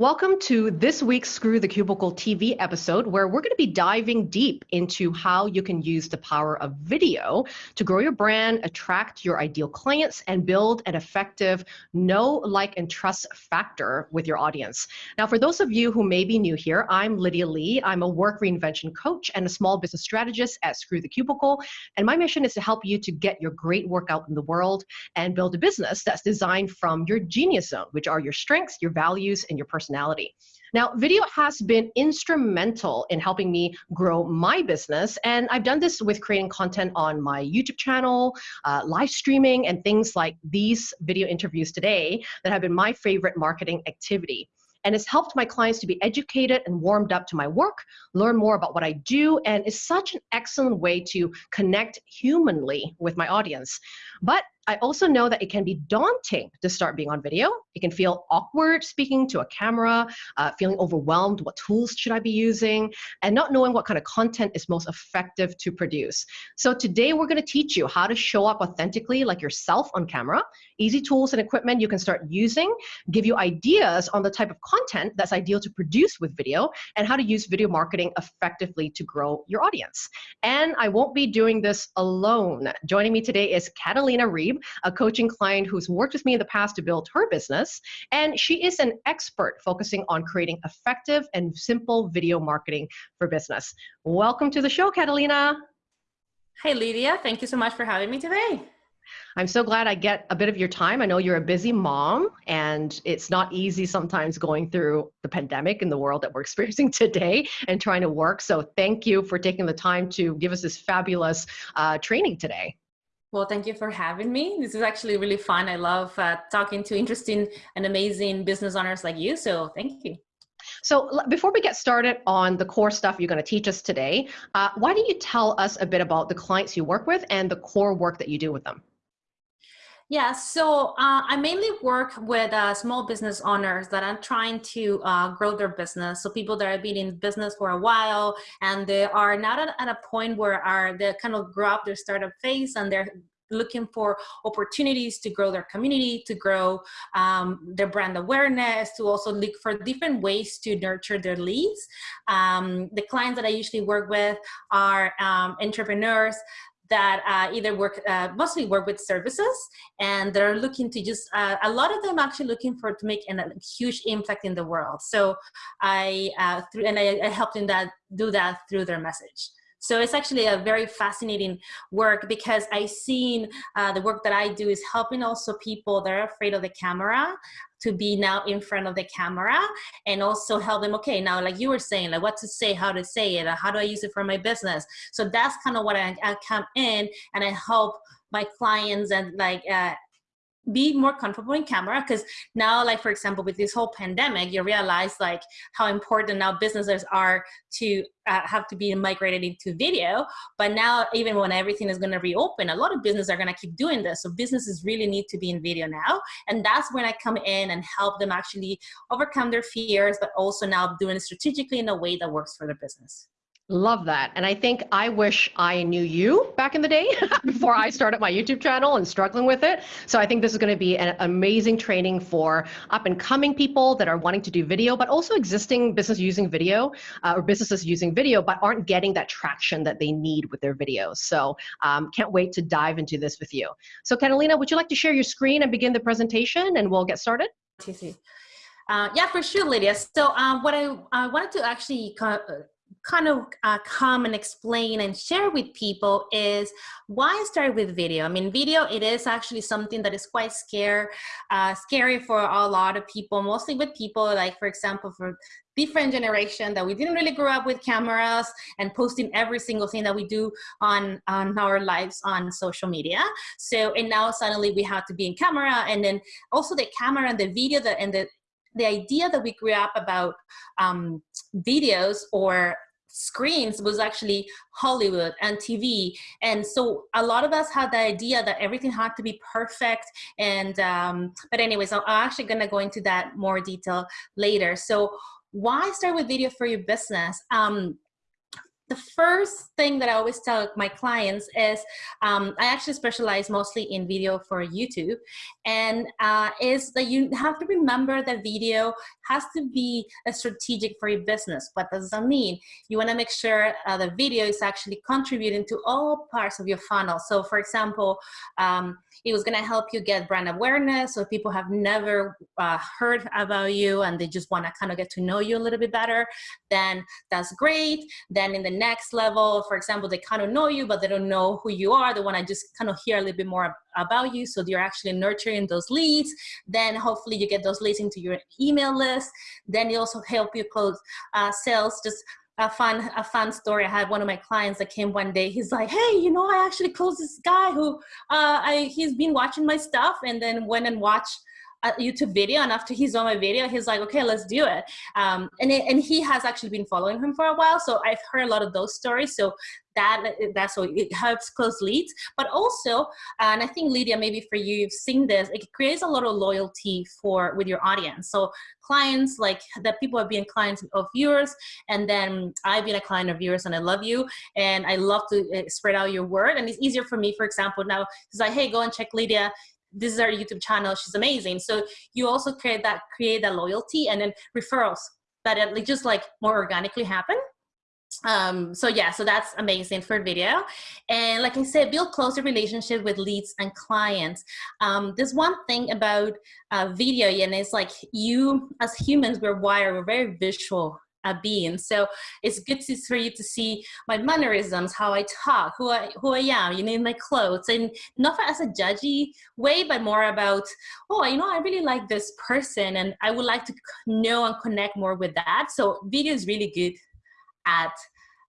Welcome to this week's Screw the Cubicle TV episode, where we're going to be diving deep into how you can use the power of video to grow your brand, attract your ideal clients, and build an effective know, like, and trust factor with your audience. Now, for those of you who may be new here, I'm Lydia Lee. I'm a work reinvention coach and a small business strategist at Screw the Cubicle. And my mission is to help you to get your great work out in the world and build a business that's designed from your genius zone, which are your strengths, your values, and your personality personality. Now, video has been instrumental in helping me grow my business, and I've done this with creating content on my YouTube channel, uh, live streaming, and things like these video interviews today that have been my favorite marketing activity and it's helped my clients to be educated and warmed up to my work, learn more about what I do, and is such an excellent way to connect humanly with my audience. But I also know that it can be daunting to start being on video. It can feel awkward speaking to a camera, uh, feeling overwhelmed. What tools should I be using? And not knowing what kind of content is most effective to produce. So today we're going to teach you how to show up authentically like yourself on camera, easy tools and equipment you can start using, give you ideas on the type of content that's ideal to produce with video, and how to use video marketing effectively to grow your audience. And I won't be doing this alone. Joining me today is Catalina Reeb a coaching client who's worked with me in the past to build her business. And she is an expert focusing on creating effective and simple video marketing for business. Welcome to the show, Catalina. Hi, Lydia. Thank you so much for having me today. I'm so glad I get a bit of your time. I know you're a busy mom, and it's not easy sometimes going through the pandemic in the world that we're experiencing today and trying to work. So, thank you for taking the time to give us this fabulous uh, training today. Well, thank you for having me. This is actually really fun. I love uh, talking to interesting and amazing business owners like you. So thank you. So before we get started on the core stuff you're going to teach us today, uh, why don't you tell us a bit about the clients you work with and the core work that you do with them? Yeah, so uh, I mainly work with uh, small business owners that are trying to uh, grow their business. So people that have been in business for a while and they are not at, at a point where are they kind of grow up their startup phase and they're looking for opportunities to grow their community, to grow um, their brand awareness, to also look for different ways to nurture their leads. Um, the clients that I usually work with are um, entrepreneurs that uh, either work uh, mostly work with services and they're looking to just uh, a lot of them actually looking for to make an, a huge impact in the world. So i uh, through and I, I help them that do that through their message so it's actually a very fascinating work because I seen uh, the work that I do is helping also people that are afraid of the camera to be now in front of the camera and also help them okay now like you were saying like what to say how to say it how do i use it for my business? So that's kind of what I, I come in and i help my clients and like uh, be more comfortable in camera because now like for example with this whole pandemic you realize like how important now businesses are to uh, have to be migrated into video. But now even when everything is going to reopen a lot of businesses are going to keep doing this. So businesses really need to be in video now. And that's when i come in and help them actually overcome their fears but also now doing it strategically in a way that works for their business Love that. And I think I wish I knew you back in the day before I started my YouTube channel and struggling with it. So I think this is going to be an amazing training for up and coming people that are wanting to do video, but also existing business using video uh, or businesses using video, but aren't getting that traction that they need with their videos. So um, can't wait to dive into this with you. So Catalina, would you like to share your screen and begin the presentation and we'll get started? Uh, yeah, for sure, Lydia. So um, what I, I wanted to actually kind of uh, come and explain and share with people is why I started with video. I mean, video, it is actually something that is quite scare, uh, scary for a lot of people, mostly with people like, for example, for different generation that we didn't really grow up with cameras and posting every single thing that we do on, on our lives on social media. So, and now suddenly we have to be in camera and then also the camera and the video that, and the the idea that we grew up about um, videos or screens was actually Hollywood and TV. And so a lot of us had the idea that everything had to be perfect. And, um, but anyways, I'm actually gonna go into that more detail later. So why start with video for your business? Um, the first thing that I always tell my clients is um, I actually specialize mostly in video for YouTube, and uh, is that you have to remember that video has to be a strategic for your business. What does that mean? You want to make sure uh, the video is actually contributing to all parts of your funnel. So, for example, um, it was going to help you get brand awareness, so people have never uh, heard about you and they just want to kind of get to know you a little bit better. Then that's great. Then in the next level, for example, they kind of know you, but they don't know who you are. They want to just kind of hear a little bit more about you. So you're actually nurturing those leads. Then hopefully you get those leads into your email list. Then it also help you close uh, sales. Just a fun a fun story. I had one of my clients that came one day. He's like, "Hey, you know, I actually closed this guy who uh, I he's been watching my stuff and then went and watched a YouTube video and after he saw my video he's like okay let's do it. Um, and, it, and he has actually been following him for a while so I've heard a lot of those stories so that that's so it helps close leads. But also and I think Lydia maybe for you you've seen this it creates a lot of loyalty for with your audience. So clients like that people have been clients of yours and then I've been a client of yours and I love you and I love to eh, spread out your word and it's easier for me for example now it's like hey go and check Lydia this is our YouTube channel. She's amazing. So you also create that create that loyalty and then referrals that it just like more organically happen. Um, so yeah, so that's amazing for video. And like I said, build closer relationship with leads and clients. Um, there's one thing about uh, video and it's like you as humans, we're wired, we're very visual a being. So it's good to, for you to see my mannerisms, how I talk, who I who I am, you know, my clothes, and not as a judgy way, but more about, oh, you know, I really like this person, and I would like to know and connect more with that. So video is really good at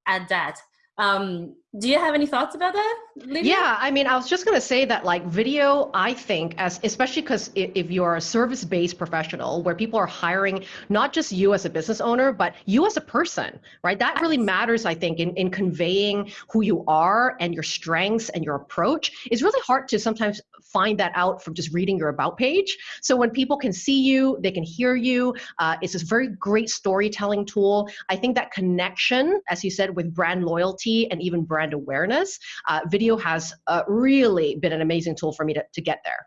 at that. Um, do you have any thoughts about that Lydia? yeah i mean i was just going to say that like video i think as especially because if you're a service-based professional where people are hiring not just you as a business owner but you as a person right? That really matters i think in, in conveying who you are and your strengths and your approach. It's really hard to sometimes find that out from just reading your about page. So when people can see you they can hear you uh, it's a very great storytelling tool. I think that connection as you said with brand loyalty and even brand brand awareness, uh, video has uh, really been an amazing tool for me to, to get there.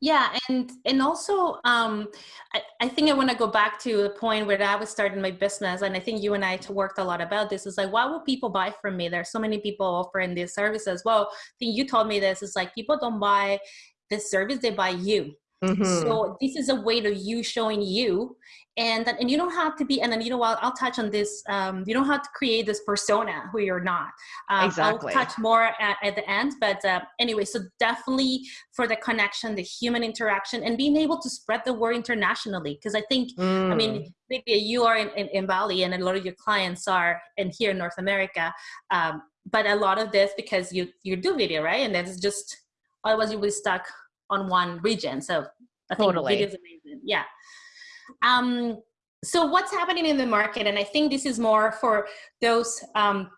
Yeah, and and also um, I, I think I want to go back to the point where I was starting my business, and I think you and I worked a lot about this. Is like, why will people buy from me? There's so many people offering these services. well. I think you told me this. Is like people don't buy this service; they buy you. Mm-hmm. So this is a way of you showing you, and and you don't have to be. And then you know what? I'll touch on this. Um, you don't have to create this persona who you're not. Um, exactly. I'll touch more at, at the end, but uh, anyway. So definitely for the connection, the human interaction, and being able to spread the word internationally. Because I think, mm. I mean, mm. maybe you are in, in, in, Bali, and a lot of your clients are in here in North America. Um, but a lot of this because you you do video, right? And that's just otherwise you will be stuck on one region. So I totally. think it is amazing. Yeah. Um, so what's happening in the market? And I think this is more for those um,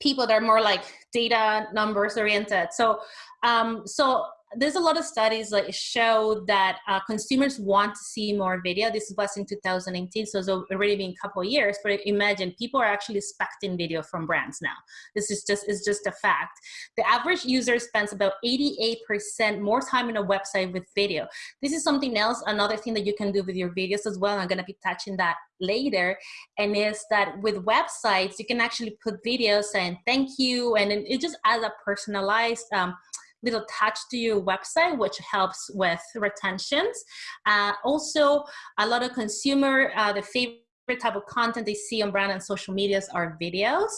people that are more like data numbers oriented. So, um, so there's a lot of studies that show that uh, consumers want to see more video. This was in 2018, so it's already been a couple of years. But imagine people are actually expecting video from brands now. This is just is just a fact. The average user spends about 88% more time on a website with video. This is something else. Another thing that you can do with your videos as well. I'm going to be touching that later and is that with websites you can actually put videos saying thank you and it just adds a personalized um, little touch to your website, which helps with retentions. Uh, also, a lot of consumer, uh, the favorite type of content they see on brand and social medias are videos.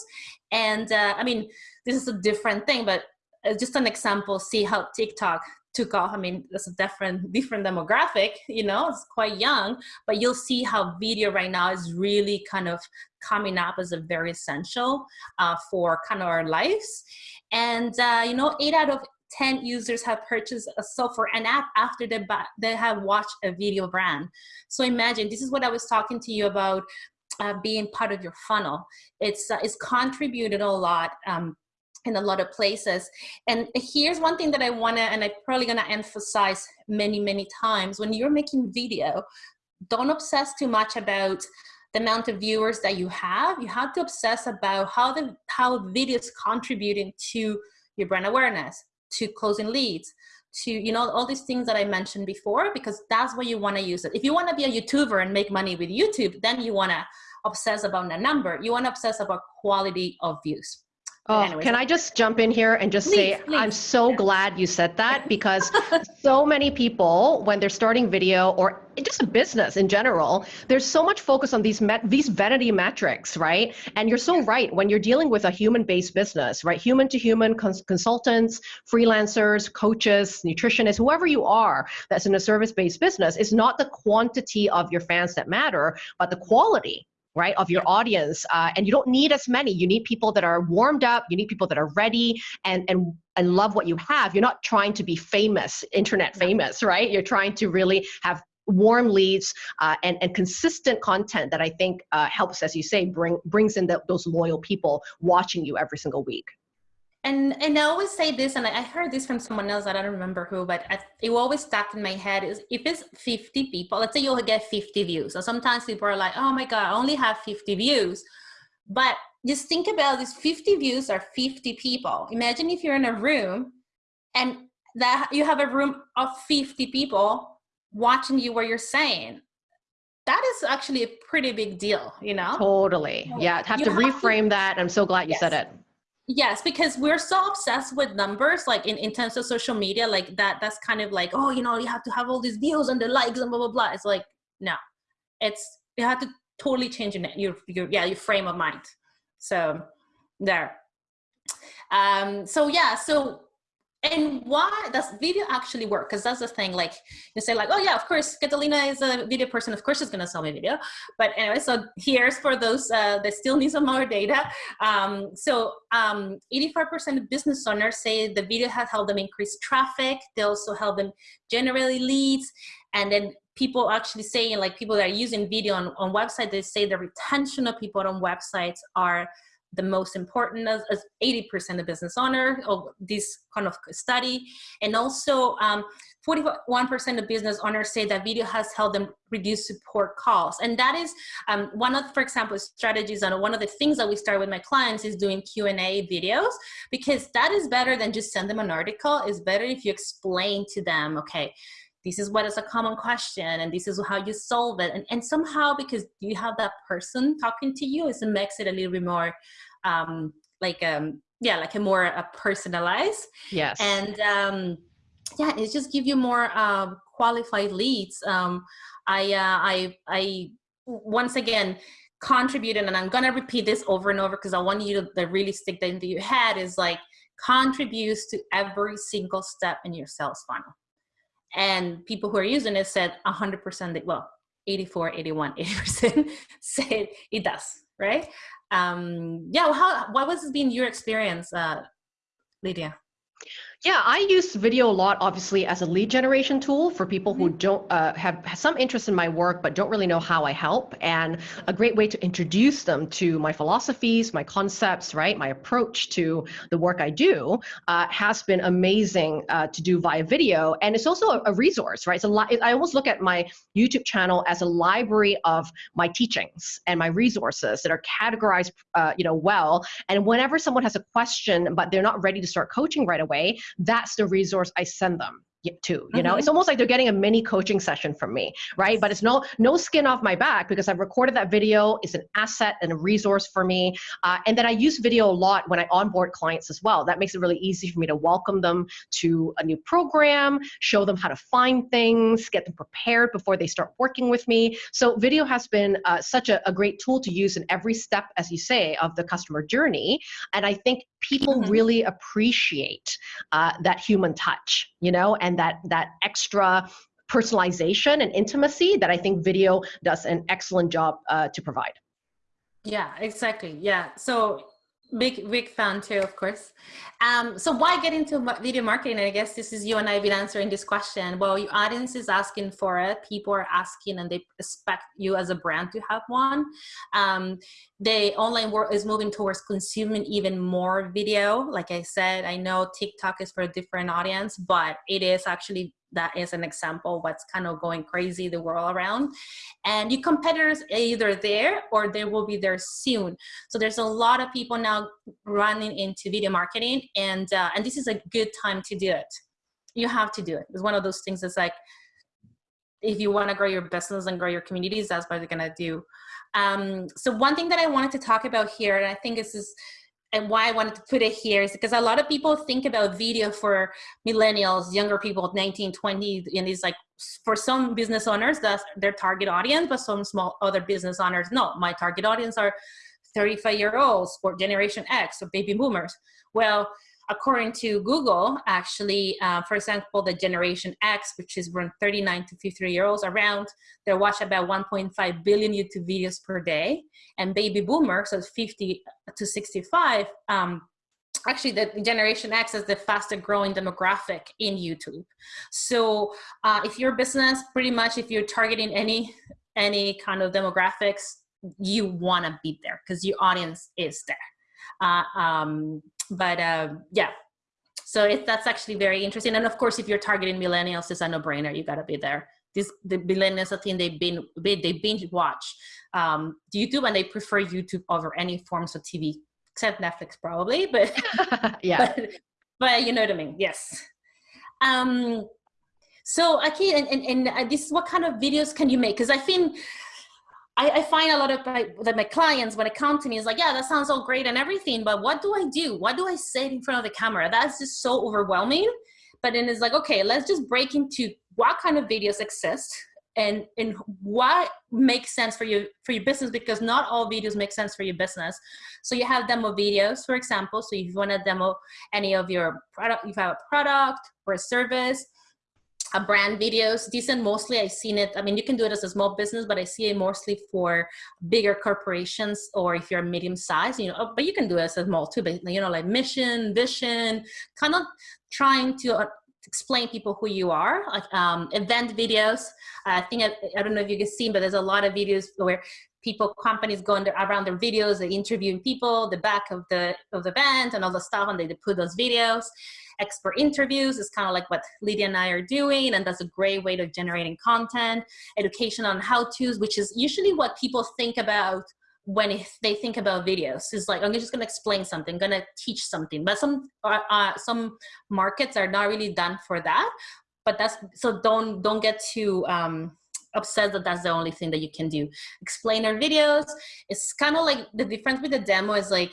And uh, I mean, this is a different thing, but uh, just an example, see how TikTok took off. I mean, it's a different different demographic, you know, it's quite young, but you'll see how video right now is really kind of coming up as a very essential uh, for kind of our lives. And, uh, you know, eight out of 10 users have purchased a software, an app after they, they have watched a video brand. So imagine, this is what I was talking to you about uh, being part of your funnel. It's, uh, it's contributed a lot um, in a lot of places. And here's one thing that I wanna, and I'm probably gonna emphasize many, many times, when you're making video, don't obsess too much about the amount of viewers that you have, you have to obsess about how the how video is contributing to your brand awareness, to closing leads, to you know all these things that I mentioned before, because that's what you want to use it. If you want to be a YouTuber and make money with YouTube, then you want to obsess about the number. You want to obsess about quality of views. Oh, Anyways, can I just jump in here and just please, say please. I'm so glad you said that because so many people when they're starting video or just a business in general, there's so much focus on these met, these vanity metrics, right? And you're so right when you're dealing with a human-based business, right? Human to human cons consultants, freelancers, coaches, nutritionists, whoever you are that's in a service-based business, it's not the quantity of your fans that matter, but the quality right, of your audience. Uh, and you don't need as many. You need people that are warmed up. You need people that are ready and and and love what you have. You're not trying to be famous, internet famous, right? You're trying to really have warm leads uh, and, and consistent content that I think uh, helps, as you say, bring brings in the, those loyal people watching you every single week and and I always say this, and I heard this from someone else. I don't remember who, but I, it always stuck in my head. Is if it's 50 people, let's say you'll get 50 views. So sometimes people are like, "Oh my god, I only have 50 views," but just think about these 50 views are 50 people. Imagine if you're in a room, and that you have a room of 50 people watching you what you're saying that is actually a pretty big deal, you know? Totally. Yeah. Have you to have reframe to, that. I'm so glad you yes. said it. Yes, because we're so obsessed with numbers, like in, in terms of social media, like that, that's kind of like, oh, you know, you have to have all these views and the likes and blah, blah, blah. It's like, no, it's, you have to totally change your, your, yeah, your frame of mind. So there. Um, so yeah, so and why does video actually work? Because that's the thing like you say like oh yeah of course catalina is a video person of course she's going to sell me video. But anyway so here's for those uh, that still need some more data. Um, so 85% um, of business owners say the video has helped them increase traffic. They also help them generate leads. And then people actually saying like people that are using video on, on website they say the retention of people on websites are the most important as, 80% of business owner of this kind of study. And also 41% um, of business owners say that video has helped them reduce support calls. And that is um, one of, for example, strategies and one of the things that we start with my clients is doing Q&A videos because that is better than just send them an article. It's better if you explain to them, okay, this is what is a common question and this is how you solve it. And, and somehow because you have that person talking to you it makes it a little bit more um, like um yeah like a more uh, personalized. Yes. And um yeah it just give you more uh, qualified leads. Um i uh, i i once again contributed and i'm gonna repeat this over and over because i want you to, to really stick that into your head is like contributes to every single step in your sales funnel and people who are using it said 100% well 84 81 80% said it does right? Um yeah how what was been your experience uh lydia yeah, I use video a lot, obviously, as a lead generation tool for people who mm-hmm. don't uh, have some interest in my work but don't really know how I help, and a great way to introduce them to my philosophies, my concepts, right, my approach to the work I do uh, has been amazing uh, to do via video, and it's also a, a resource, right? So I almost look at my YouTube channel as a library of my teachings and my resources that are categorized, uh, you know, well. And whenever someone has a question but they're not ready to start coaching right away, that's the resource I send them too you know? Mm-hmm. it's almost like they're getting a mini coaching session from me right? But it's no no skin off my back because i've recorded that video. It's an asset and a resource for me uh, and then i use video a lot when i onboard clients as well. That makes it really easy for me to welcome them to a new program show them how to find things get them prepared before they start working with me. So video has been uh, such a, a, great tool to use in every step as you say of the customer journey and i think people mm-hmm. really appreciate uh, that human touch you know? And that that extra personalization and intimacy that I think video does an excellent job uh, to provide. Yeah, exactly. Yeah. So big big fan too of course. Um so why get into video marketing? I guess this is you and i've been answering this question. Well your audience is asking for it. People are asking and they expect you as a brand to have one. Um the online world is moving towards consuming even more video. Like i said i know tiktok is for a different audience but it is actually that is an example what's kind of going crazy the world around. And your competitors are either there or they will be there soon. So there's a lot of people now running into video marketing and uh, and this is a good time to do it. You have to do it. It's one of those things that's like if you want to grow your business and grow your communities that's what you're gonna do. Um, so one thing that i wanted to talk about here and i think this is and why I wanted to put it here is because a lot of people think about video for millennials, younger people, 19, 20, and it's like for some business owners, that's their target audience, but some small other business owners, no, my target audience are 35 year olds or Generation X or baby boomers. Well, according to Google, actually, uh, for example, the Generation X, which is around 39 to 53 year olds around, they watch about 1.5 billion YouTube videos per day. And baby boomers, so 50 to 65, um, actually the Generation X is the fastest growing demographic in YouTube. So uh, if your business, pretty much if you're targeting any, any kind of demographics, you wanna be there because your audience is there. Uh, um, but uh, yeah, so it, that's actually very interesting. And of course, if you're targeting millennials, it's a no-brainer. You got to be there. This, the millennials, I think they binge, they binge watch um, YouTube and they prefer YouTube over any forms of TV, except Netflix probably. But yeah, but, but, you know what I mean. Yes. Um, so okay, and, and, and uh, this what kind of videos can you make? Because I think I, I, find a lot of my, that my clients, when it come to me, is like, yeah, that sounds all great and everything, but what do I do? What do I say in front of the camera? That's just so overwhelming. But then it's like, okay, let's just break into what kind of videos exist and and what makes sense for you for your business because not all videos make sense for your business so you have demo videos for example so if you want to demo any of your product you have a product or a service a brand videos. Decent mostly i've seen it i mean you can do it as a small business but i see it mostly for bigger corporations or if you're medium size you know but you can do it as a small too but you know like mission vision kind of trying to uh, explain people who you are like um, event videos. I think I, I don't know if you can see but there's a lot of videos where people companies go around their videos they interviewing people the back of the of the event and all the stuff and they, they put those videos expert interviews. Is kind of like what Lydia and I are doing, and that's a great way of generating content, education on how-tos, which is usually what people think about when they think about videos. Is like i'm just going to explain something going to teach something. But some uh, uh, some markets are not really done for that but that's so don't don't get too um upset that that's the only thing that you can do explainer videos it's kind of like the difference with the demo is like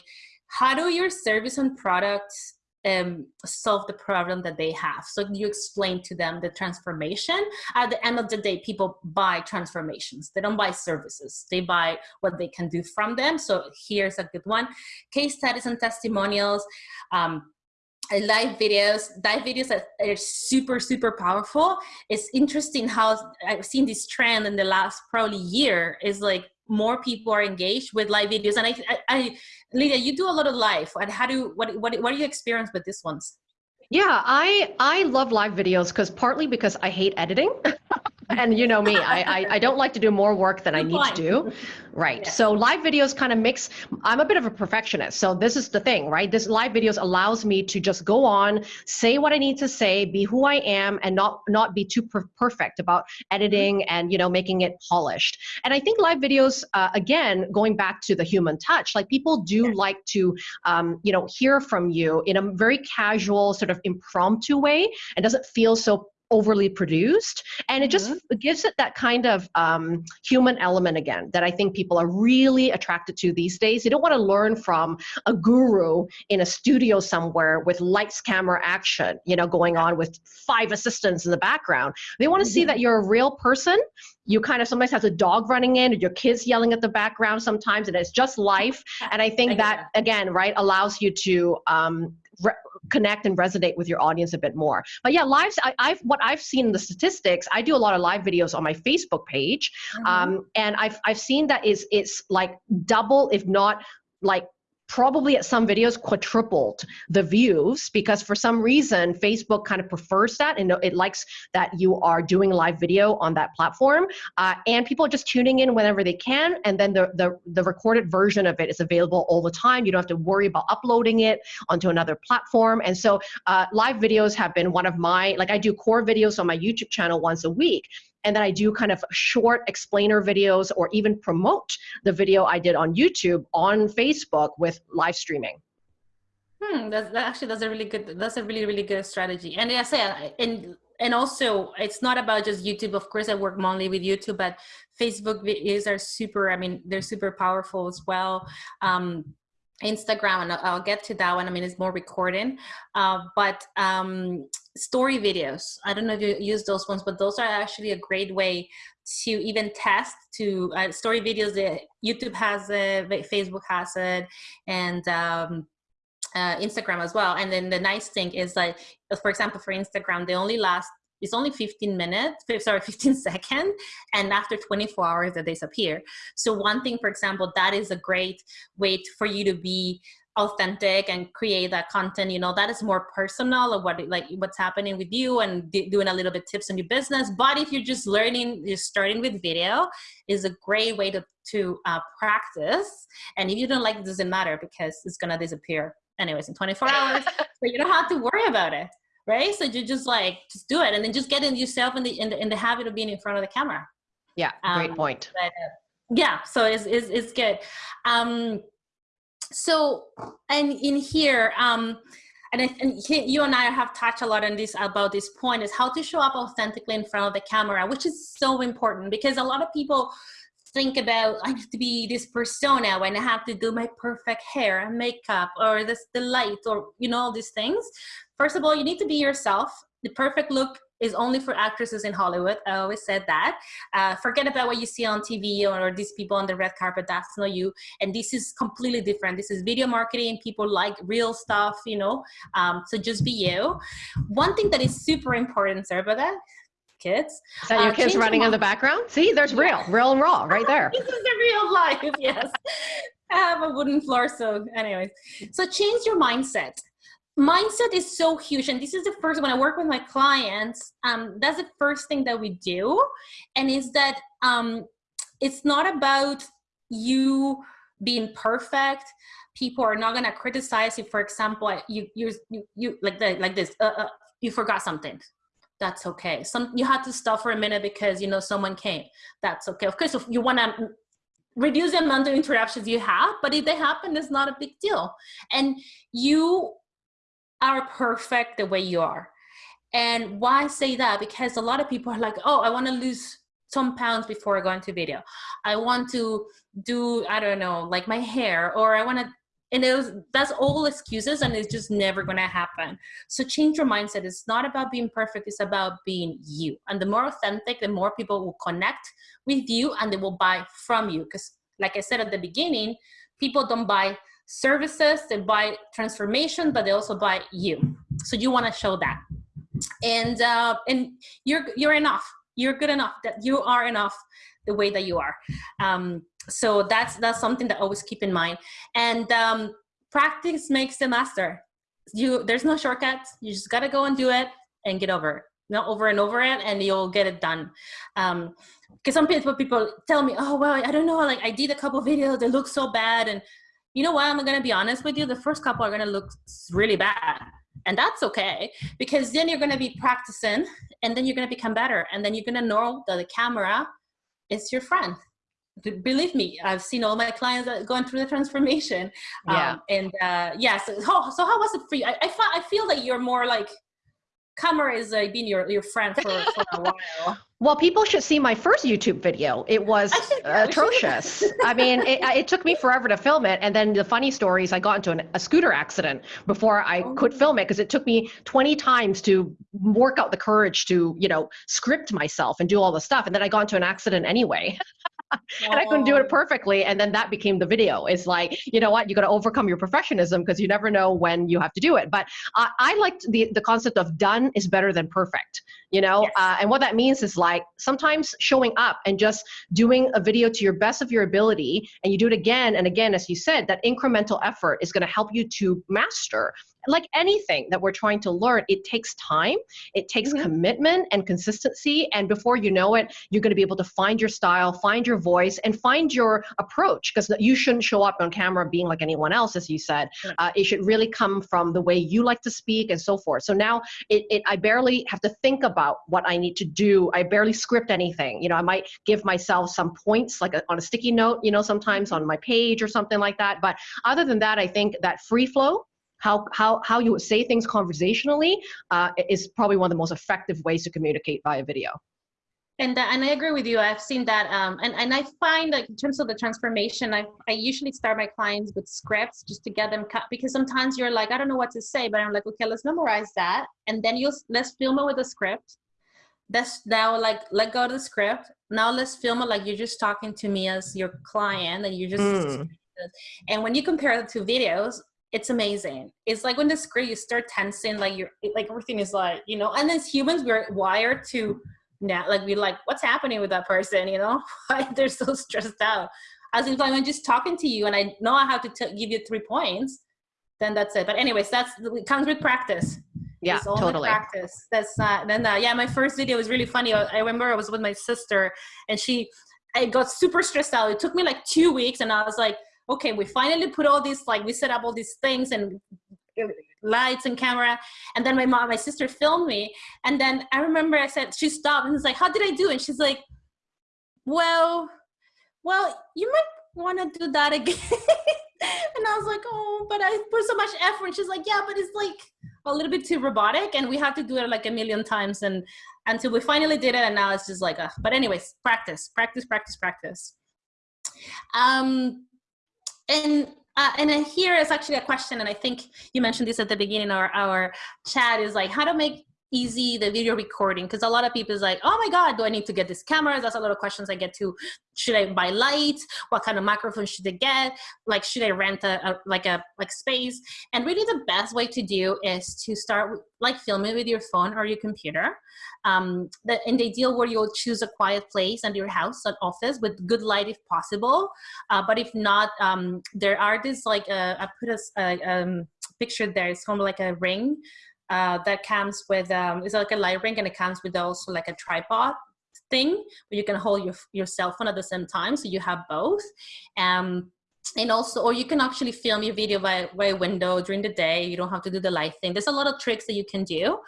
how do your service and products um, solve the problem that they have. So you explain to them the transformation. At the end of the day, people buy transformations. They don't buy services. They buy what they can do from them. So here's a good one. Case studies and testimonials. Um, Uh, live videos live videos are, are, super super powerful. It's interesting how i've seen this trend in the last probably year is like more people are engaged with live videos. And i, I, I lydia you do a lot of live. And how do what what, what are your experience with these ones? Yeah i i love live videos because partly because i hate editing and you know me, I, I, I don't like to do more work than I need to do. Right. Yeah. So live videos kind of mix. I'm a bit of a perfectionist. So this is the thing, right? This live videos allows me to just go on, say what I need to say, be who I am, and not not be too per perfect about editing mm-hmm. and you know making it polished. And I think live videos, uh, again, going back to the human touch, like people do yeah. like to um, you know hear from you in a very casual, sort of impromptu way, and doesn't feel so overly produced and it just mm-hmm. gives it that kind of um, human element again that i think people are really attracted to these days. They don't want to learn from a guru in a studio somewhere with lights camera action you know going on with five assistants in the background. They want to mm-hmm. see that you're a real person. You kind of sometimes have a dog running in or your kids yelling at the background sometimes and it's just life. And i think that again right allows you to um, connect and resonate with your audience a bit more. But yeah, lives. I, have what I've seen in the statistics. I do a lot of live videos on my Facebook page, mm-hmm. um, and I've I've seen that is it's like double, if not like probably at some videos quadrupled the views because for some reason Facebook kind of prefers that and it likes that you are doing live video on that platform uh, and people are just tuning in whenever they can and then the, the, the recorded version of it is available all the time. You don't have to worry about uploading it onto another platform and so uh, live videos have been one of my, like I do core videos on my YouTube channel once a week and then I do kind of short explainer videos or even promote the video I did on YouTube on Facebook with live streaming. Hmm, that's, that actually that's a really good that's a really really good strategy. And I say and and also it's not about just YouTube. Of course, I work mainly with YouTube, but Facebook videos are super. I mean, they're super powerful as well. Um, Instagram, and I'll get to that one. I mean, it's more recording, uh, but um, story videos. I don't know if you use those ones, but those are actually a great way to even test to uh, story videos that YouTube has it, Facebook has it, and um, uh, Instagram as well. And then the nice thing is like, for example, for Instagram, they only last it's only 15 minutes, sorry, 15 seconds, and after 24 hours they disappear. So one thing, for example, that is a great way for you to be authentic and create that content you know that is more personal of what like what's happening with you and doing a little bit tips on your business. But if you're just learning you're starting with video is a great way to to uh, practice. And if you don't like it doesn't matter because it's gonna disappear anyways in 24 hours. So you don't have to worry about it right? So you just like just do it and then just get in yourself in the in the, in the habit of being in front of the camera. Yeah great um, point. but, uh, yeah so it's, it's, it's good. Um so and in here um and, I, and you and I have touched a lot on this about this point is how to show up authentically in front of the camera, which is so important because a lot of people think about I have to be this persona when I have to do my perfect hair and makeup or this the light or you know all these things. First of all, you need to be yourself. The perfect look is only for actresses in Hollywood. I always said that. Uh, forget about what you see on TV or, or, these people on the red carpet. That's not you. And this is completely different. This is video marketing. People like real stuff, you know. Um, so just be you. One thing that is super important, about that kids. Is that your uh, kids running in the background? See, there's real, real and raw right there. this is the real life, yes. I have a wooden floor, so anyways. So change your mindset mindset is so huge and this is the first when i work with my clients um, that's the first thing that we do and is that um, it's not about you being perfect. People are not going to criticize you for example you you you, you like the, like this uh, uh, you forgot something. That's okay. Some you had to stop for a minute because you know someone came. That's okay. Of course if you want to reduce the amount of interruptions you have but if they happen it's not a big deal. And you are perfect the way you are. And why say that? Because a lot of people are like, oh, I want to lose some pounds before I go into video. I want to do, I don't know, like my hair, or I want to, and it was, that's all excuses and it's just never going to happen. So change your mindset. It's not about being perfect. It's about being you. And the more authentic, the more people will connect with you and they will buy from you. Because like I said at the beginning, people don't buy services, they buy transformation, but they also buy you. So you want to show that. And uh, and you're you're enough. You're good enough. That you are enough the way that you are. Um, so that's that's something that always keep in mind. And um, practice makes the master. You there's no shortcuts. You just gotta go and do it and get over. Not over and over it, and you'll get it done. Um, because some people people tell me, oh well, I don't know, like I did a couple videos, they look so bad, and you know what, I'm gonna be honest with you, the first couple are gonna look really bad. And that's okay, because then you're gonna be practicing and then you're gonna become better. And then you're gonna know that the camera is your friend. Believe me, I've seen all my clients going through the transformation. Yeah. Um, and uh, yeah, so, so how was it for you? I, I, I feel that you're more like camera is uh, been your, your friend for, for a while. Well, people should see my first YouTube video. It was atrocious. I mean, it, it, took me forever to film it. And then the funny story is I got into an, a scooter accident before I oh. could film it because it took me 20 times to work out the courage to, you know, script myself and do all the stuff. And then I got into an accident anyway. and I couldn't do it perfectly. And then that became the video. It's like, you know what, you got to overcome your perfectionism because you never know when you have to do it. But I, I liked the, the concept of done is better than perfect, you know? Yes. Uh, and what that means is like sometimes showing up and just doing a video to your best of your ability and you do it again and again, as you said, that incremental effort is going to help you to master like anything that we're trying to learn, it takes time, it takes mm-hmm. commitment and consistency. And before you know it, you're going to be able to find your style, find your voice, and find your approach because you shouldn't show up on camera being like anyone else, as you said. Uh, it should really come from the way you like to speak and so forth. So now it, it, I barely have to think about what I need to do. I barely script anything. You know, I might give myself some points like a, on a sticky note, you know, sometimes on my page or something like that. But other than that, I think that free flow how, how, how you say things conversationally uh, is probably one of the most effective ways to communicate via video. And, uh, and I agree with you. I've seen that. Um, and, and I find like in terms of the transformation, I, I usually start my clients with scripts just to get them cut because sometimes you're like, I don't know what to say, but I'm like, okay, let's memorize that. And then you'll, let's film it with a script. That's now like, let go of the script. Now let's film it like you're just talking to me as your client and you just, mm. and when you compare the two videos, it's amazing. It's like when the script you start tensing, like you're like everything is like, you know, and as humans, we're wired to now like we're like, what's happening with that person, you know? Why they're so stressed out. As if like I'm just talking to you and I know I have to give you three points, then that's it. But anyways, that's it comes with practice. Yeah, totally. Practice. That's not then. Uh, yeah, my first video was really funny. I remember I was with my sister and she, I got super stressed out. It took me like two weeks, and I was like, okay, we finally put all these, like we set up all these things and lights and camera. And then my mom, my sister filmed me. And then I remember I said, she stopped and was like, how did I do? And she's like, well, well, you might want to do that again. and I was like, oh, but I put so much effort. And she's like, yeah, but it's like a little bit too robotic and we have to do it like a million times. And until we finally did it. And now it's just like, uh, but anyways, practice, practice, practice, practice. Um, and uh, and here is actually a question, and I think you mentioned this at the beginning of our, our chat, is like how to make easy the video recording because a lot of people is like oh my god do i need to get this camera that's a lot of questions i get to should i buy lights? What kind of microphone should i get? Like should i rent a, a like a like space? And really the best way to do is to start like filming with your phone or your computer um the, in the ideal where you'll choose a quiet place under your house an office with good light if possible uh, but if not um there are this like uh, i put a, a um, picture there it's kind of like a ring uh, that comes with um, it's like a light ring and it comes with also like a tripod thing where you can hold your, your cell phone at the same time. So you have both. Um, and also or you can actually film your video by, by window during the day. You don't have to do the light thing. There's a lot of tricks that you can do.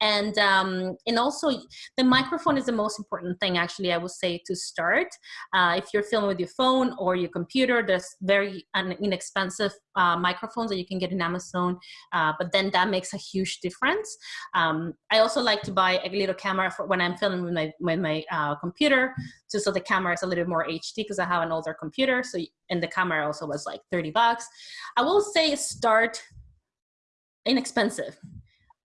And um, and also the microphone is the most important thing actually i would say to start. Uh, if you're filming with your phone or your computer there's very an inexpensive uh, microphones that you can get in amazon uh, but then that makes a huge difference um, i also like to buy a little camera for when i'm filming with my with my uh, computer just so the camera is a little more hd because i have an older computer so and the camera also was like 30 bucks. I will say start inexpensive.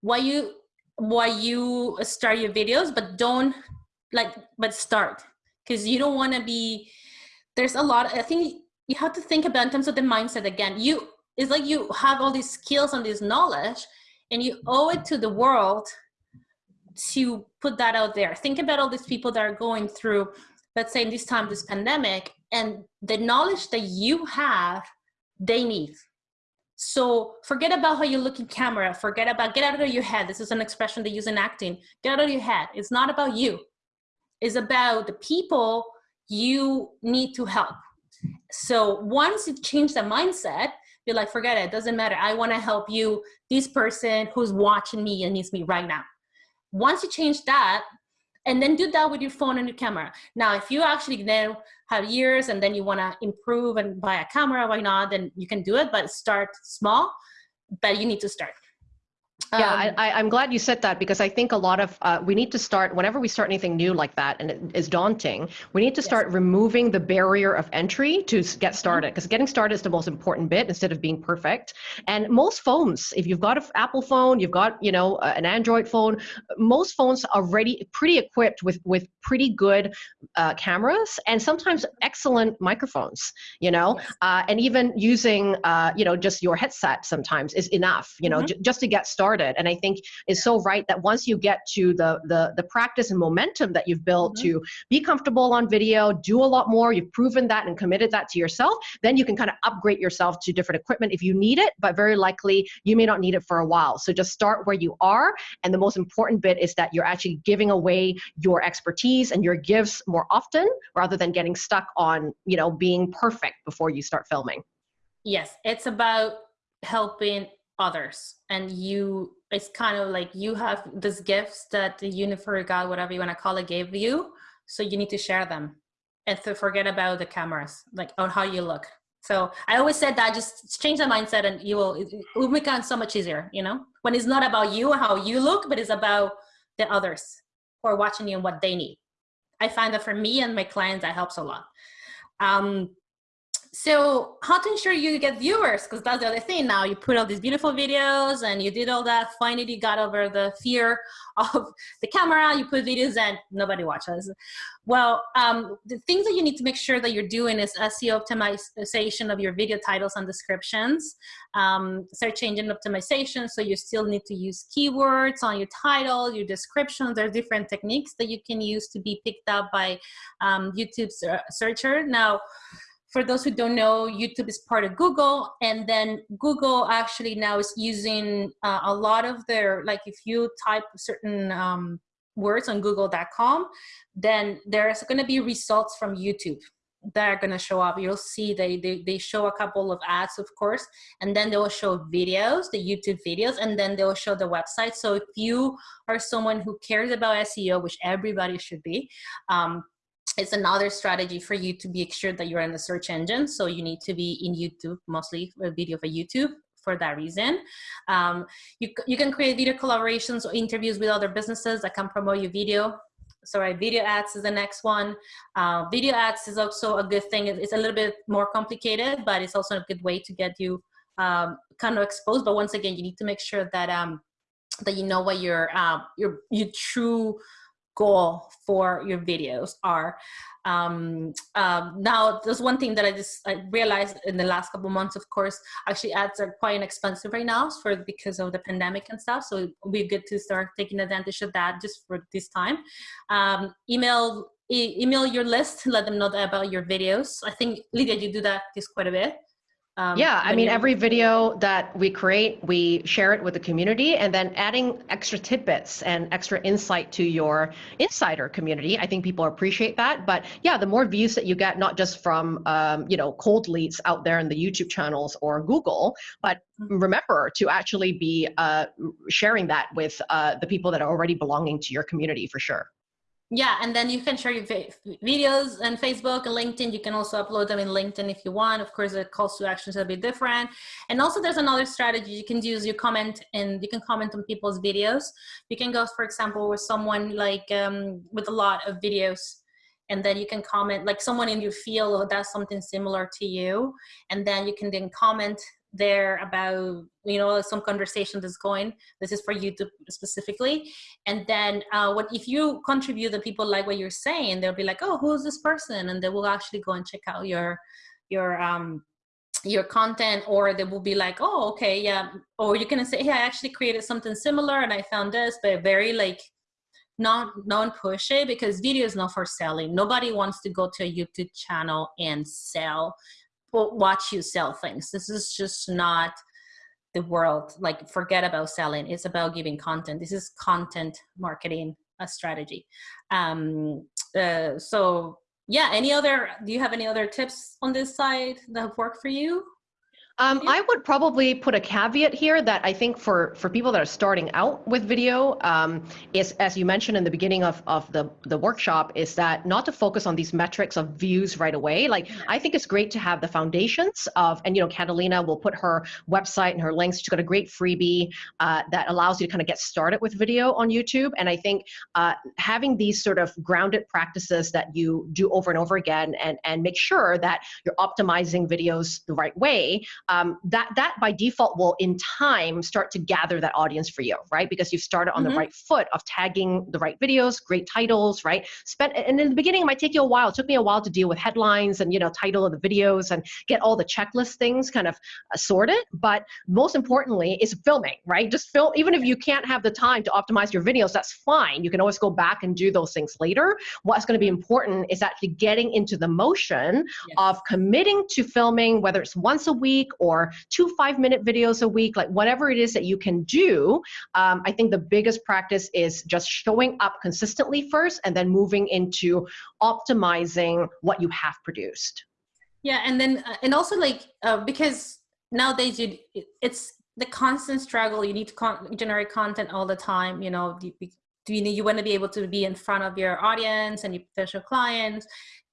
Why you why you start your videos, but don't like but start because you don't want to be there's a lot I think you have to think about in terms of the mindset again. You it's like you have all these skills and this knowledge and you owe it to the world to put that out there. Think about all these people that are going through, let's say in this time, this pandemic, and the knowledge that you have, they need. So forget about how you look in camera. Forget about, get out of your head. This is an expression they use in acting. Get out of your head. It's not about you. It's about the people you need to help. So once you change the mindset, you're like, forget it, it doesn't matter. I want to help you, this person who's watching me and needs me right now. Once you change that, and then do that with your phone and your camera. Now, if you actually now have years and then you want to improve and buy a camera, why not? Then you can do it, but start small, but you need to start. Yeah, um, I, am glad you said that because I think a lot of uh, we need to start whenever we start anything new like that and it is daunting. We need to start yes. removing the barrier of entry to get started because getting started is the most important bit instead of being perfect. And most phones, if you've got an Apple phone, you've got you know an Android phone, most phones are already pretty equipped with with pretty good uh, cameras and sometimes excellent microphones. You know, yes. uh, and even using uh, you know just your headset sometimes is enough. You know, mm-hmm. just to get started started. And I think is so right that once you get to the the the practice and momentum that you've built mm-hmm. to be comfortable on video, do a lot more, you've proven that and committed that to yourself, then you can kind of upgrade yourself to different equipment if you need it, but very likely you may not need it for a while. So just start where you are. And the most important bit is that you're actually giving away your expertise and your gifts more often rather than getting stuck on, you know, being perfect before you start filming. Yes, it's about helping others. And you it's kind of like you have these gifts that the universe god whatever you want to call it gave you so you need to share them and to forget about the cameras like on how you look. So i always said that just change the mindset and you will it will become so much easier you know? When it's not about you how you look but it's about the others who are watching you and what they need. I find that for me and my clients that helps a lot. Um, so how to ensure you get viewers because that's the other thing. Now you put all these beautiful videos and you did all that finally you got over the fear of the camera you put videos and nobody watches. Well um, the things that you need to make sure that you're doing is seo optimization of your video titles and descriptions. Um, search engine optimization so you still need to use keywords on your title your description there are different techniques that you can use to be picked up by um, youtube searcher. Now for those who don't know, YouTube is part of Google, and then Google actually now is using uh, a lot of their, like if you type certain um, words on google.com, then there's gonna be results from YouTube that are gonna show up. You'll see they, they, they show a couple of ads, of course, and then they will show videos, the YouTube videos, and then they will show the website. So if you are someone who cares about SEO, which everybody should be, um, it's another strategy for you to make sure that you're in the search engine. So you need to be in YouTube, mostly a video for YouTube for that reason. Um, you, you can create video collaborations or interviews with other businesses that can promote your video. Sorry, video ads is the next one. Uh, video ads is also a good thing. It's a little bit more complicated, but it's also a good way to get you um, kind of exposed. But once again, you need to make sure that um, that you know what your uh, your your true goal for your videos are. Um, um, now, there's one thing that I just I realized in the last couple months, of course, actually ads are quite inexpensive right now for because of the pandemic and stuff. So be good to start taking advantage of that just for this time. Um, email e email your list, let them know about your videos. I think Lydia, you do that just quite a bit. Um, yeah, I mean, every video that we create, we share it with the community and then adding extra tidbits and extra insight to your insider community. I think people appreciate that. But yeah, the more views that you get, not just from, um, you know, cold leads out there in the YouTube channels or Google, but mm-hmm. remember to actually be uh, sharing that with uh, the people that are already belonging to your community for sure yeah and then you can share your videos on facebook and linkedin. You can also upload them in linkedin if you want. Of course the calls to actions will be different. And also there's another strategy. You can use you comment and you can comment on people's videos. You can go for example with someone like um, with a lot of videos and then you can comment like someone in your field does something similar to you. And then you can then comment there about you know some conversation that's going. This is for youtube specifically. And then uh, what if you contribute the people like what you're saying they'll be like oh who's this person? And they will actually go and check out your your um your content or they will be like oh okay yeah. Or you can say hey i actually created something similar and i found this but very like not non pushy because video is not for selling. Nobody wants to go to a youtube channel and sell watch you sell things. This is just not the world. Like forget about selling. It's about giving content. This is content marketing a strategy. Um, uh, so yeah, any other, do you have any other tips on this side that have worked for you? Um, I would probably put a caveat here that I think for, for people that are starting out with video um, is, as you mentioned in the beginning of, of the, the workshop, is that not to focus on these metrics of views right away. Like, I think it's great to have the foundations of, and you know, Catalina will put her website and her links. She's got a great freebie uh, that allows you to kind of get started with video on YouTube. And I think uh, having these sort of grounded practices that you do over and over again and, and make sure that you're optimizing videos the right way um, that that by default will in time start to gather that audience for you, right? Because you've started on mm-hmm. the right foot of tagging the right videos, great titles, right? Spent and in the beginning it might take you a while. It took me a while to deal with headlines and you know title of the videos and get all the checklist things kind of uh, sorted. But most importantly is filming, right? Just film. Even if you can't have the time to optimize your videos, that's fine. You can always go back and do those things later. What's going to be important is actually getting into the motion yes. of committing to filming, whether it's once a week or two five minute videos a week, like whatever it is that you can do. Um, I think the biggest practice is just showing up consistently first and then moving into optimizing what you have produced. Yeah, and then, uh, and also like, uh, because nowadays you, it's the constant struggle. You need to con generate content all the time, you know, do you, you, you want to be able to be in front of your audience and your potential clients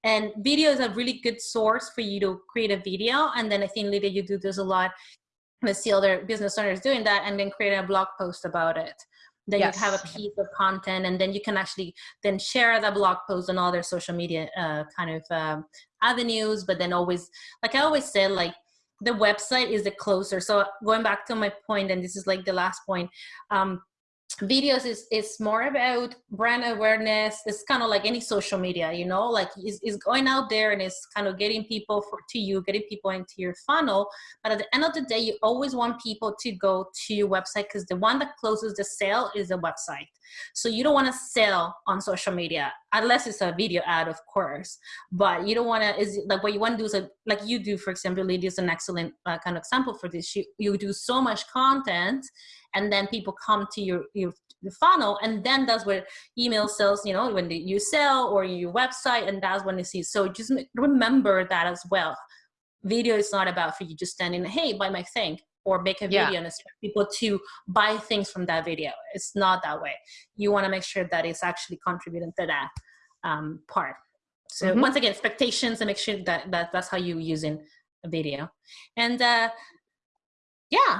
and video is a really good source for you to create a video. And then I think, Lydia, you do this a lot. I see other business owners doing that and then create a blog post about it. Then yes. you have a piece of content and then you can actually then share the blog post on other social media uh, kind of um, avenues. But then always, like I always said, like the website is the closer. So going back to my point, and this is like the last point, um, videos is is more about brand awareness. It's kind of like any social media you know like is, is going out there and it's kind of getting people for to you getting people into your funnel. But at the end of the day you always want people to go to your website because the one that closes the sale is the website. So you don't want to sell on social media unless it's a video ad of course. But you don't want to is like what you want to do is a, like you do for example Lydia is an excellent uh, kind of example for this. You, you do so much content and then people come to your, your, funnel and then that's where email sales you know when you sell or your website and that's when you see. So just remember that as well. Video is not about for you just standing hey buy my thing or make a video yeah. and expect people to buy things from that video. It's not that way. You want to make sure that it's actually contributing to that um, part so mm -hmm. once again expectations and make sure that, that that's how you using a video and uh, yeah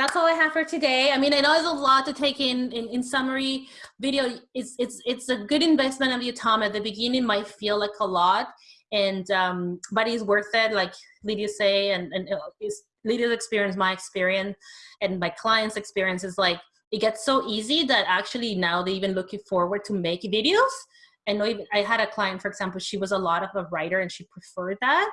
that's all I have for today. I mean, I know there's a lot to take in, in, in summary. Video, it's, it's, it's a good investment of your time. At the beginning might feel like a lot, and um, but it's worth it, like Lydia say, and, and it's Lydia's experience, my experience, and my clients' experience is like, it gets so easy that actually now they're even looking forward to make videos. Know even, I had a client, for example, she was a lot of a writer and she preferred that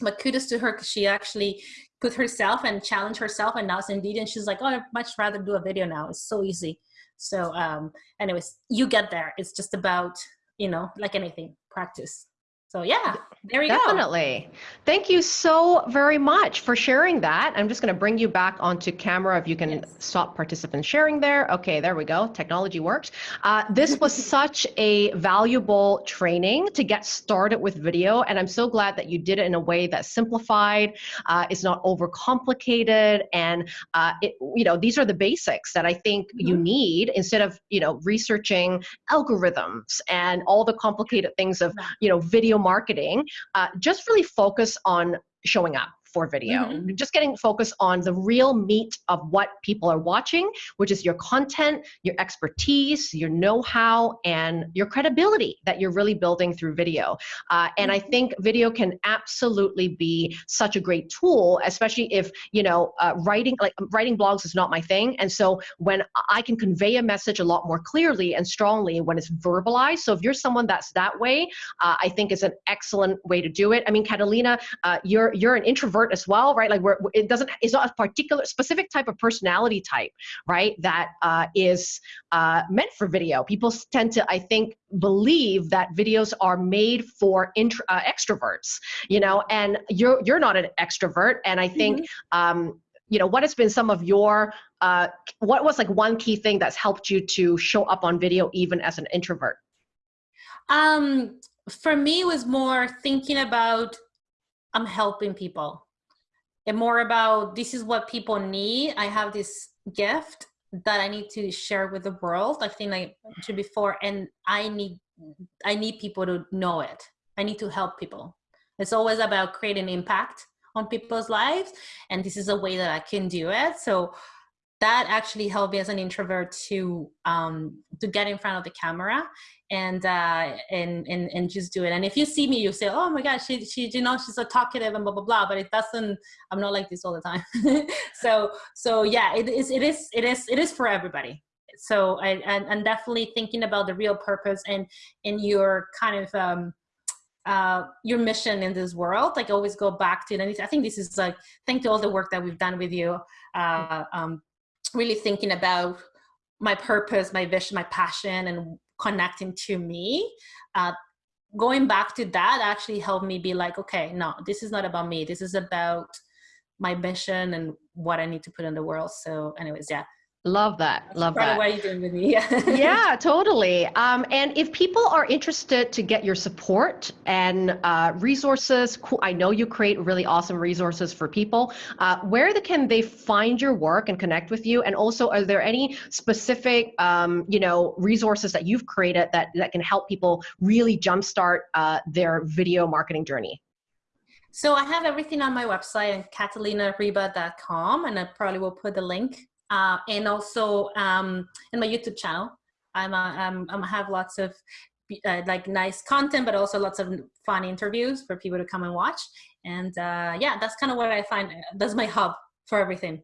but kudos to her because she actually put herself and challenge herself and now indeed and she's like oh i'd much rather do a video now it's so easy. So um anyways you get there it's just about you know like anything practice so yeah, there we Definitely. go. Definitely. Thank you so very much for sharing that. I'm just going to bring you back onto camera if you can yes. stop participant sharing there. Okay, there we go. Technology works. Uh, this was such a valuable training to get started with video, and I'm so glad that you did it in a way that's simplified. Uh, it's not overcomplicated, and uh, it, you know these are the basics that I think mm -hmm. you need instead of you know researching algorithms and all the complicated things of you know video marketing, uh, just really focus on showing up for video. Mm-hmm. Just getting focused on the real meat of what people are watching, which is your content, your expertise, your know how, and your credibility that you're really building through video. Uh, and I mm-hmm. think video can absolutely be such a great tool, especially if, you know, uh, writing, like writing blogs is not my thing. And so when I can convey a message a lot more clearly and strongly when it's verbalized. So if you're someone that's that way, uh, I think is an excellent way to do it. I mean, Catalina, uh, you're, you're an introvert introvert as well, right? Like we're, it doesn't, it's not a particular specific type of personality type, right? That uh, is uh, meant for video. People tend to, I think, believe that videos are made for intro, uh, extroverts, you know, and you're, you're not an extrovert. And I think, mm -hmm. um, you know, what has been some of your, uh, what was like one key thing that's helped you to show up on video even as an introvert? Um, for me, it was more thinking about I'm helping people and more about this is what people need. I have this gift that I need to share with the world. I think I mentioned before, and I need I need people to know it. I need to help people. It's always about creating impact on people's lives, and this is a way that I can do it. So that actually helped me as an introvert to um, to get in front of the camera and uh, and and and just do it. And if you see me, you say, "Oh my gosh, she she you know she's so talkative and blah blah blah." But it doesn't. I'm not like this all the time. so so yeah, it is it is it is it is for everybody. So I and, and definitely thinking about the real purpose and in your kind of um, uh, your mission in this world. Like always go back to it. And I think this is like thank to all the work that we've done with you. Uh, um, really thinking about my purpose, my vision, my passion, and connecting to me. Uh, going back to that actually helped me be like, okay, no, this is not about me. This is about my mission and what I need to put in the world. So, anyways, yeah, Love that. That's Love that. What are you doing with me? yeah, totally. Um, and if people are interested to get your support and uh, resources, cool, I know you create really awesome resources for people. Uh, where the, can they find your work and connect with you? And also, are there any specific, um, you know, resources that you've created that that can help people really jumpstart uh, their video marketing journey? So I have everything on my website, and catalinariba.com, and I probably will put the link uh, and also um, in my YouTube channel. I'm, uh, I'm, I'm have lots of uh, like nice content, but also lots of fun interviews for people to come and watch. And uh, yeah, that's kind of what I find. That's my hub for everything.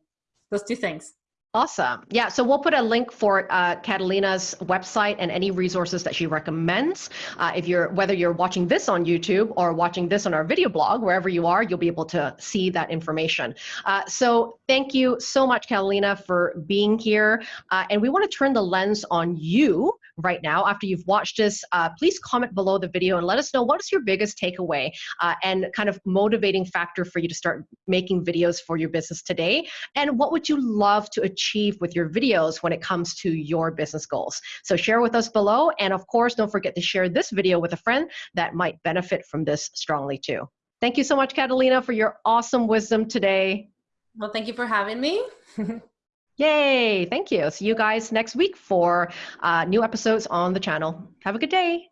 Those two things. Awesome. Yeah, so we'll put a link for uh, Catalina's website and any resources that she recommends. Uh, if you're whether you're watching this on YouTube or watching this on our video blog, wherever you are, you'll be able to see that information. Uh, so thank you so much, Catalina, for being here. Uh, and we want to turn the lens on you right now after you've watched this. Uh, please comment below the video and let us know what is your biggest takeaway uh, and kind of motivating factor for you to start making videos for your business today. And what would you love to achieve achieve with your videos when it comes to your business goals. So share with us below. And of course, don't forget to share this video with a friend that might benefit from this strongly too. Thank you so much, Catalina, for your awesome wisdom today. Well, thank you for having me. Yay, thank you. See you guys next week for uh, new episodes on the channel. Have a good day.